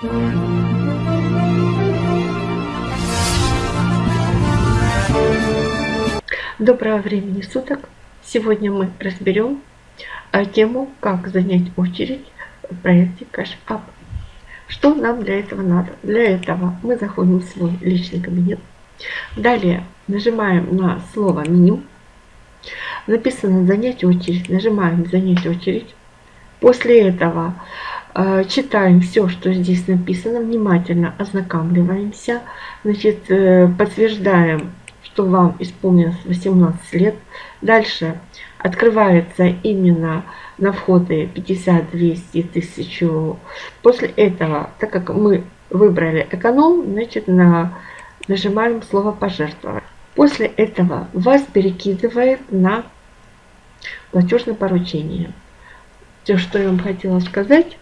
Доброго времени суток! Сегодня мы разберем э, тему, как занять очередь в проекте Cash Up. Что нам для этого надо? Для этого мы заходим в свой личный кабинет. Далее нажимаем на слово меню. Написано занять очередь. Нажимаем занять очередь. После этого читаем все, что здесь написано, внимательно ознакомливаемся, значит, э, подтверждаем что вам исполнилось 18 лет. Дальше открывается именно на входы 50, 200, 1000. После этого, так как мы выбрали эконом, значит на, нажимаем слово пожертвовать. После этого вас перекидывает на платежное поручение. Все, что я вам хотела сказать.